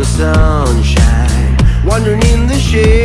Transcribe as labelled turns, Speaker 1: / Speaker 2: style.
Speaker 1: the sunshine. Wandering in the shade.